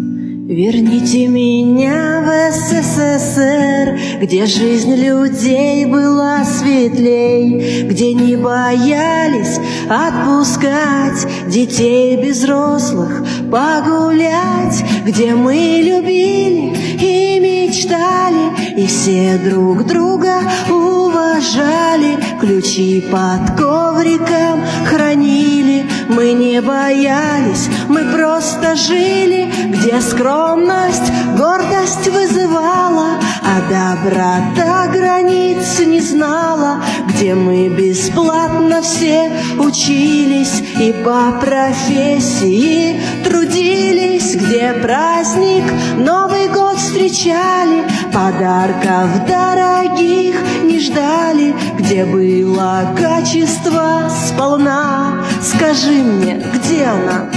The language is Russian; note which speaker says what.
Speaker 1: Верните меня в СССР, где жизнь людей была светлей, где не боялись отпускать детей без взрослых погулять, где мы любили и мечтали, и все друг друга уважали, ключи под ковриком хранили, не боялись, мы просто жили, где скромность гордость вызывала, а доброта границ не знала, где мы бесплатно все учились и по профессии трудились, где праздник Новый год встречали, подарков дорогих не ждали, где было качество сполна. Скажи мне, где она?